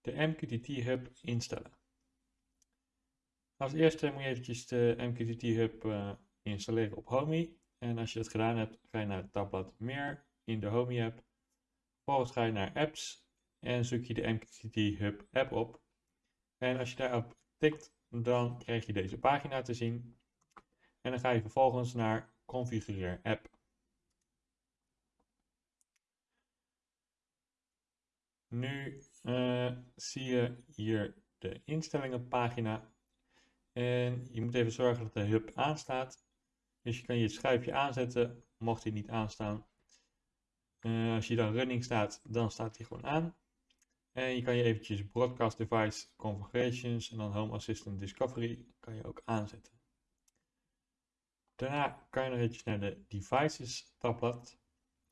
de MQTT Hub instellen. Als eerste moet je eventjes de MQTT Hub uh, installeren op Homey. En als je dat gedaan hebt, ga je naar het tabblad Meer in de Homey app. Vervolgens ga je naar Apps en zoek je de MQTT Hub app op. En als je daarop tikt, dan krijg je deze pagina te zien. En dan ga je vervolgens naar Configureer app. Nu uh, zie je hier de instellingenpagina. En je moet even zorgen dat de hub aanstaat. Dus je kan je schuifje aanzetten, mocht hij niet aanstaan. Uh, als je dan running staat, dan staat hij gewoon aan. En je kan je eventjes Broadcast Device Configurations en dan Home Assistant Discovery kan je ook aanzetten. Daarna kan je nog eventjes naar de Devices tabblad.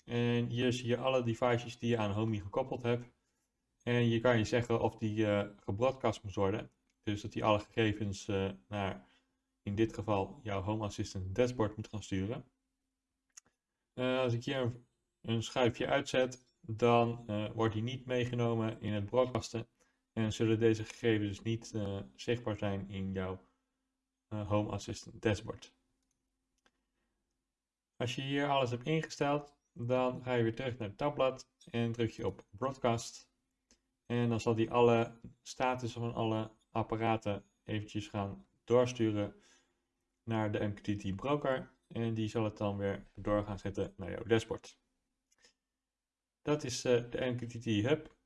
En hier zie je alle devices die je aan Homey gekoppeld hebt. En je kan je zeggen of die uh, gebroadcast moet worden. Dus dat die alle gegevens uh, naar, in dit geval, jouw Home Assistant dashboard moet gaan sturen. Uh, als ik hier een, een, schuifje uitzet, dan wordt die niet meegenomen in het broadcasten. En zullen deze gegevens dus niet zichtbaar zijn in jouw Home Assistant dashboard. Als je hier alles hebt ingesteld, dan ga je weer terug naar het tabblad en druk je op Broadcast. En dan zal die alle statussen van alle apparaten eventjes gaan doorsturen naar de MQTT broker. En die zal het dan weer door gaan zetten naar jouw dashboard. Dat is uh, de MQTT Hub.